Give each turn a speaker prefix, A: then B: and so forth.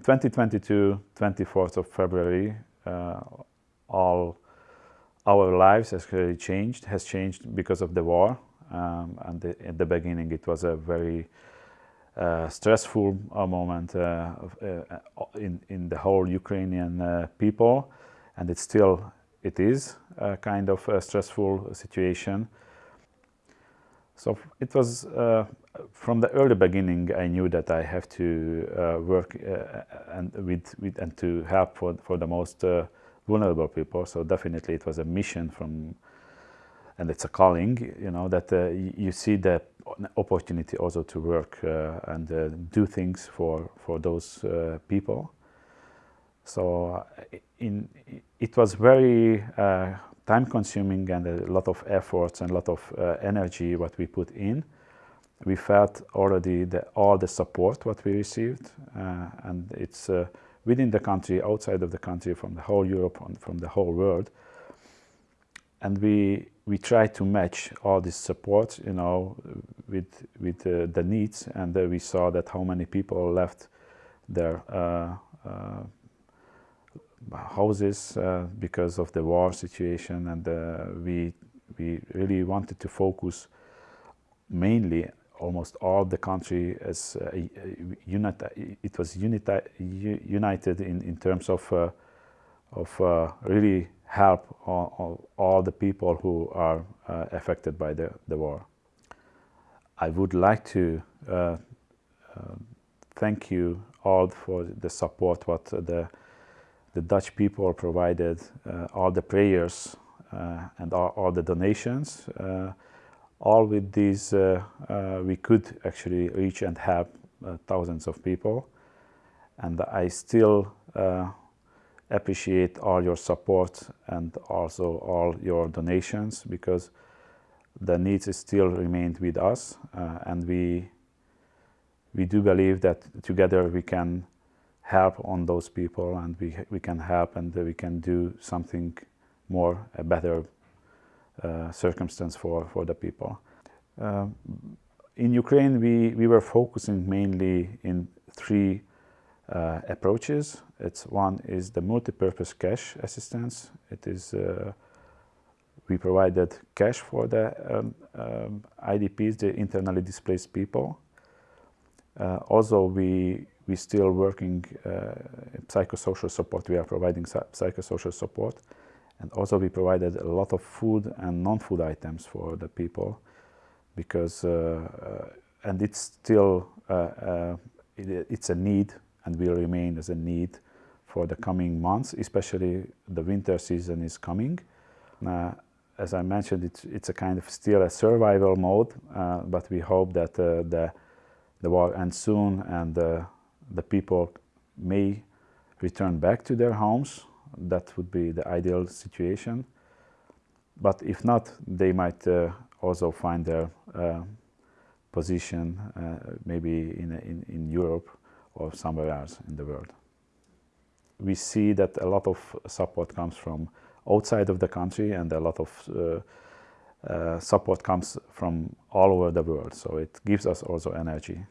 A: in 2022, 24th of February, uh, all our lives has really changed, has changed because of the war. Um, and the, at the beginning, it was a very uh, stressful uh, moment uh, uh, in, in the whole Ukrainian uh, people. And it still, it is a kind of a stressful situation. So it was from the early beginning, I knew that I have to uh, work uh, and with, with and to help for for the most uh, vulnerable people. So definitely, it was a mission from, and it's a calling. You know that uh, you see the opportunity also to work uh, and uh, do things for for those people. So in it was very time-consuming and a lot of efforts and a lot of energy what we put in we felt already the, all the support what we received uh, and it's uh, within the country, outside of the country, from the whole Europe, and from the whole world. And we, we try to match all this support, you know, with, with uh, the needs. And we saw that how many people left their uh, uh, houses uh, because of the war situation. And we, we really wanted to focus mainly almost all the country as uh, unit, it was unita, united in, in terms of, uh, of uh, really help all, all, the people who are uh, affected by the, the war. I would like to uh, uh, thank you all for the support what the, the Dutch people provided, all the prayers and all, all, the donations all with these, uh, uh, we could actually reach and help uh, thousands of people. And I still appreciate all your support and also all your donations because the needs still remain with us and we we do believe that together we can help on those people and we, we can help and we can do something more, better uh, circumstance for, for the people. Uh, in Ukraine, we, we were focusing mainly in three uh, approaches. It's one is the multi-purpose cash assistance. It is uh, we provided cash for the um, um, IDPs, the internally displaced people. Uh, also, we we still working uh, psychosocial support. We are providing psychosocial support, and also we provided a lot of food and non-food items for the people because uh, uh, and it's still uh, it, it's a need and will remain as a need for the coming months, especially the winter season is coming. as I mentioned, it's, it's a kind of still a survival mode, but we hope that the the war ends soon and the people may return back to their homes that would be the ideal situation. But if not, they might uh, also find their uh, position uh, maybe in, in, in Europe or somewhere else in the world. We see that a lot of support comes from outside of the country and a lot of uh, support comes from all over the world. So it gives us also energy.